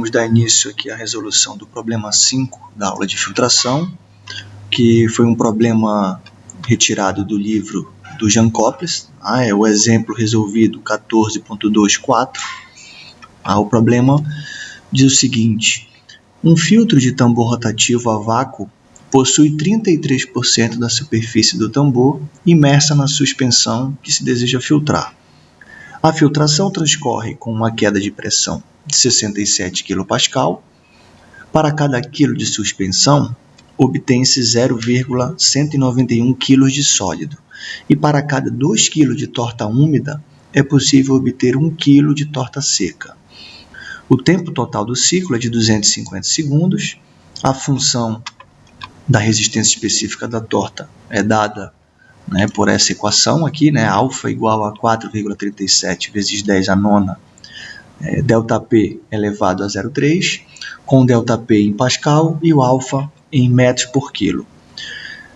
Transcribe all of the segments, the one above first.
vamos dar início aqui à resolução do problema 5 da aula de filtração, que foi um problema retirado do livro do Jean Coples, ah, é o exemplo resolvido 14.24. Ah, o problema diz o seguinte, um filtro de tambor rotativo a vácuo possui 33% da superfície do tambor imersa na suspensão que se deseja filtrar. A filtração transcorre com uma queda de pressão de 67 kPa. Para cada quilo de suspensão, obtém-se 0,191 kg de sólido, e para cada 2 kg de torta úmida, é possível obter 1 kg de torta seca. O tempo total do ciclo é de 250 segundos, a função da resistência específica da torta é dada né, por essa equação aqui, né, alfa igual a 4,37 vezes 10 a nona, é, delta P elevado a 0,3, com delta P em Pascal e o alfa em metros por quilo.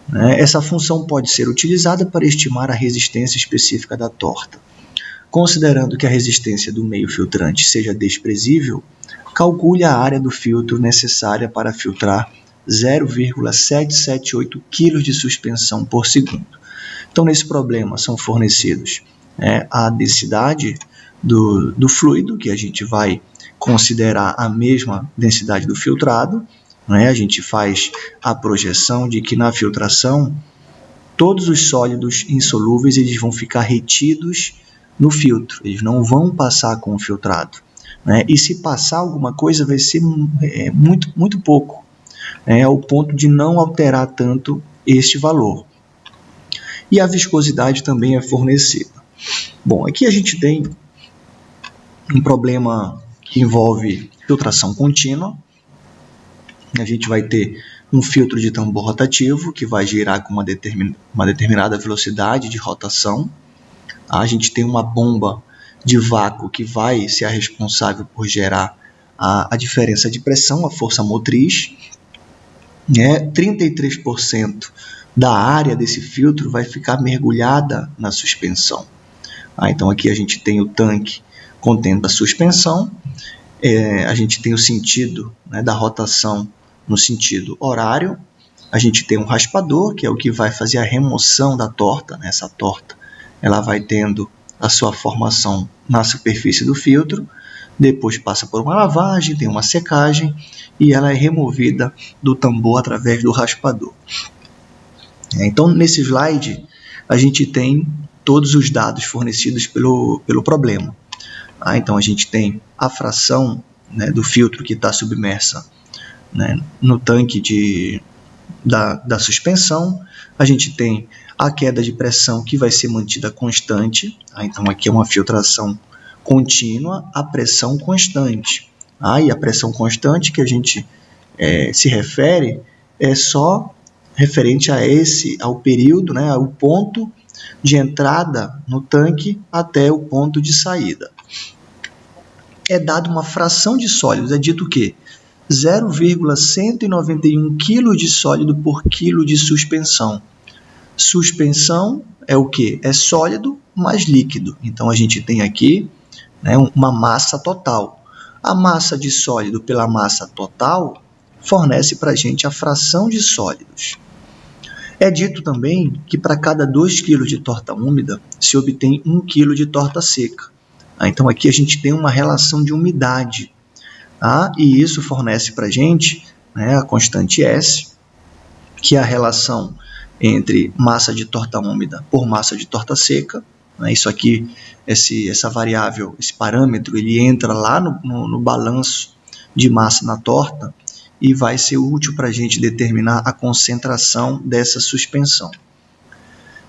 Né, essa função pode ser utilizada para estimar a resistência específica da torta. Considerando que a resistência do meio filtrante seja desprezível, calcule a área do filtro necessária para filtrar 0,778 kg de suspensão por segundo. Então, nesse problema são fornecidos né, a densidade do, do fluido, que a gente vai considerar a mesma densidade do filtrado. Né? A gente faz a projeção de que na filtração todos os sólidos insolúveis eles vão ficar retidos no filtro, eles não vão passar com o filtrado. Né? E se passar alguma coisa vai ser é, muito, muito pouco é, ao ponto de não alterar tanto este valor. E a viscosidade também é fornecida. Bom, aqui a gente tem um problema que envolve filtração contínua. A gente vai ter um filtro de tambor rotativo que vai girar com uma, determin uma determinada velocidade de rotação. A gente tem uma bomba de vácuo que vai ser a responsável por gerar a, a diferença de pressão, a força motriz né, 33% da área desse filtro vai ficar mergulhada na suspensão. Ah, então aqui a gente tem o tanque contendo a suspensão, é, a gente tem o sentido né, da rotação no sentido horário, a gente tem um raspador, que é o que vai fazer a remoção da torta, né, essa torta ela vai tendo a sua formação na superfície do filtro, depois passa por uma lavagem, tem uma secagem e ela é removida do tambor através do raspador. É, então, nesse slide, a gente tem todos os dados fornecidos pelo, pelo problema. Ah, então, a gente tem a fração né, do filtro que está submersa né, no tanque de, da, da suspensão, a gente tem a queda de pressão que vai ser mantida constante, ah, então aqui é uma filtração contínua a pressão constante. Ah, e a pressão constante que a gente é, se refere é só referente a esse, ao período, né, ao ponto de entrada no tanque até o ponto de saída. É dado uma fração de sólidos, é dito que 0,191 kg de sólido por quilo de suspensão. Suspensão é o que? É sólido mais líquido. Então a gente tem aqui né, uma massa total. A massa de sólido pela massa total fornece para a gente a fração de sólidos. É dito também que para cada 2 kg de torta úmida se obtém 1 kg de torta seca. Ah, então aqui a gente tem uma relação de umidade. Ah, e isso fornece para a gente né, a constante S, que é a relação entre massa de torta úmida por massa de torta seca. Né, isso aqui esse, essa variável, esse parâmetro, ele entra lá no, no, no balanço de massa na torta e vai ser útil para a gente determinar a concentração dessa suspensão.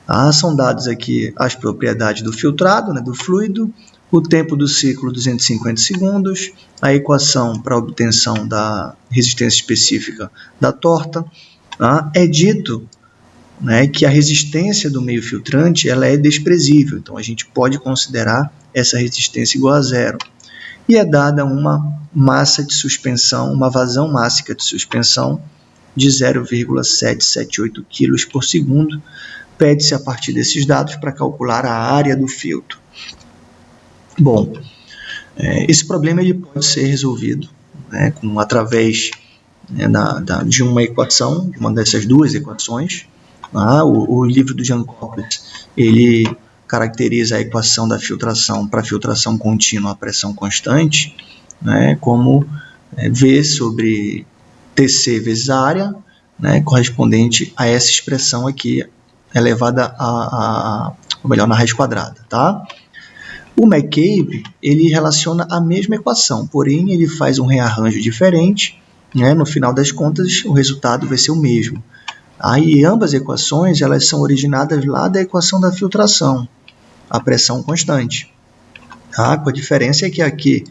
Ah, são dados aqui as propriedades do filtrado, né, do fluido, o tempo do ciclo 250 segundos, a equação para obtenção da resistência específica da torta. Ah, é dito né, que a resistência do meio filtrante ela é desprezível, então a gente pode considerar essa resistência igual a zero. E é dada uma massa de suspensão, uma vazão mássica de suspensão de 0,778 kg por segundo. Pede-se a partir desses dados para calcular a área do filtro. Bom, é, esse problema ele pode ser resolvido né, com, através né, da, da, de uma equação, uma dessas duas equações. Ah, o, o, livro do Jean Coppens, ele caracteriza a equação da filtração para filtração contínua a pressão constante né, como é, V sobre TC vezes a área, né, correspondente a essa expressão aqui elevada a, a, ou melhor, na raiz quadrada, tá? O McCabe, ele relaciona a mesma equação, porém ele faz um rearranjo diferente, né? no final das contas o resultado vai ser o mesmo. Aí ambas equações elas são originadas lá da equação da filtração, a pressão constante. Tá? A diferença é que aqui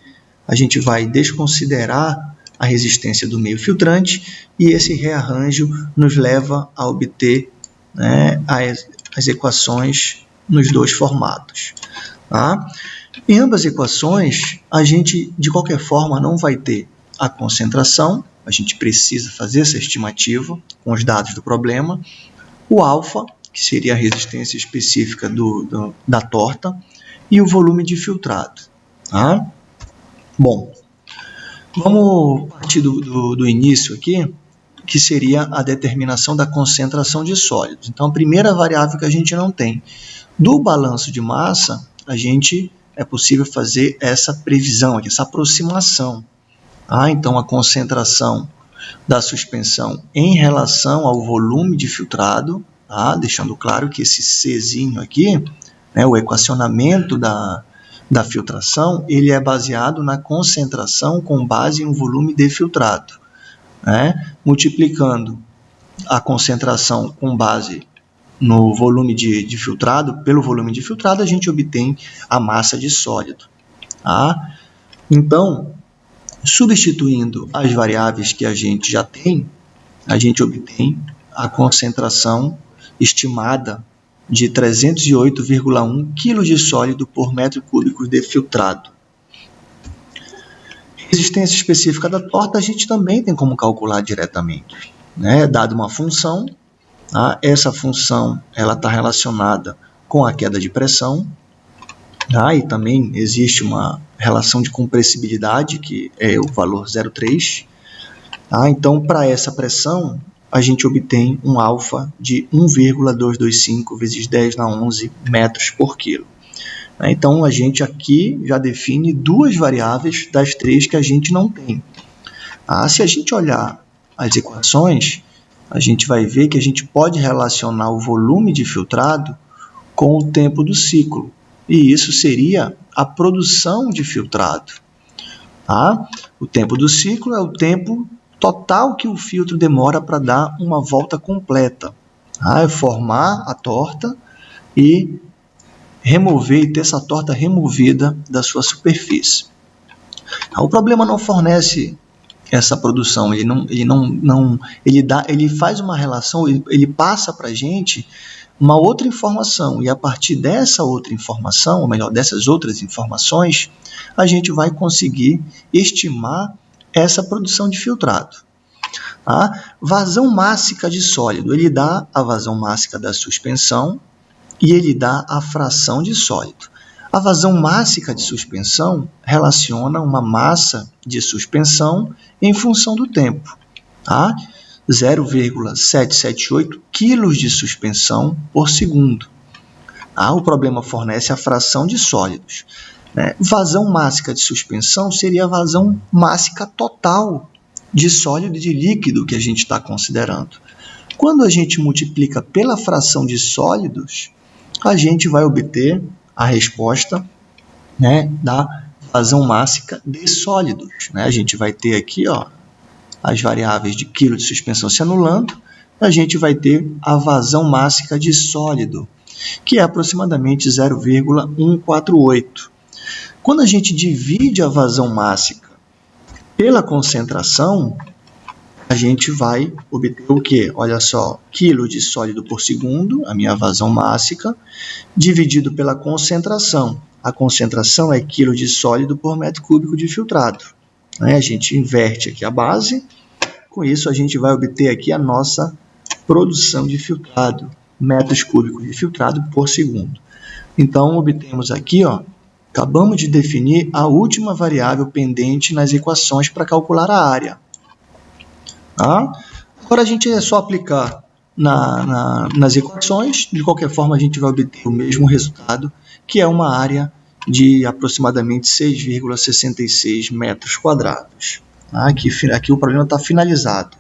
a gente vai desconsiderar a resistência do meio filtrante e esse rearranjo nos leva a obter né, as, as equações nos dois formatos. Tá? Em ambas equações, a gente, de qualquer forma, não vai ter a concentração, a gente precisa fazer essa estimativa com os dados do problema, o alfa, que seria a resistência específica do, do da torta, e o volume de filtrado. Tá? Bom, vamos partir do, do, do início aqui, que seria a determinação da concentração de sólidos. Então, a primeira variável que a gente não tem. Do balanço de massa, a gente é possível fazer essa previsão, essa aproximação. Ah, então, a concentração da suspensão em relação ao volume de filtrado, tá? deixando claro que esse Czinho aqui, né, o equacionamento da, da filtração, ele é baseado na concentração com base um volume de filtrado. Né? Multiplicando a concentração com base no volume de, de, filtrado, pelo volume de filtrado, a gente obtém a massa de sólido. Tá? Então, substituindo as variáveis que a gente já tem, a gente obtém a concentração estimada de 308,1 kg de sólido por metro cúbico de filtrado. Resistência específica da torta a gente também tem como calcular diretamente. Né? Dado uma função, Tá? Essa função ela está relacionada com a queda de pressão, tá? e também existe uma relação de compressibilidade, que é o valor 0,3. Tá? Então, para essa pressão, a gente obtém um alfa de 1,225 vezes 10 na 11 metros por quilo. Tá? Então, a gente aqui já define duas variáveis das três que a gente não tem. Ah, se a gente olhar as equações, a gente vai ver que a gente pode relacionar o volume de filtrado com o tempo do ciclo. E isso seria a produção de filtrado. Tá? O tempo do ciclo é o tempo total que o filtro demora para dar uma volta completa. Tá? É formar a torta e remover e ter essa torta removida da sua superfície. Tá? O problema não fornece essa produção. Ele não, ele não, não ele dá, ele faz uma relação, ele, ele passa para a gente uma outra informação e a partir dessa outra informação, ou melhor, dessas outras informações, a gente vai conseguir estimar essa produção de filtrado. A vazão mássica de sólido, ele dá a vazão mássica da suspensão e ele dá a fração de sólido. A vazão mássica de suspensão relaciona uma massa de suspensão em função do tempo. Tá? 0,778 kg de suspensão por segundo. Ah, o problema fornece a fração de sólidos. Né? Vazão mássica de suspensão seria a vazão mássica total de sólido e de líquido que a gente está considerando. Quando a gente multiplica pela fração de sólidos, a gente vai obter a resposta né, da vazão mássica de sólidos. Né? A gente vai ter aqui ó, as variáveis de quilo de suspensão se anulando, a gente vai ter a vazão mássica de sólido, que é aproximadamente 0,148. Quando a gente divide a vazão mássica pela concentração, a gente vai obter o quê? Olha só, quilo de sólido por segundo, a minha vazão mássica, dividido pela concentração. A concentração é quilo de sólido por metro cúbico de filtrado. Né? A gente inverte aqui a base, com isso a gente vai obter aqui a nossa produção de filtrado, metros cúbicos de filtrado por segundo. Então, obtemos aqui ó, Acabamos de definir a última variável pendente nas equações para calcular a área. Tá? Agora a gente é só aplicar na, na, nas equações, de qualquer forma a gente vai obter o mesmo resultado, que é uma área de aproximadamente 6,66 metros quadrados. Tá? Aqui, aqui o problema está finalizado.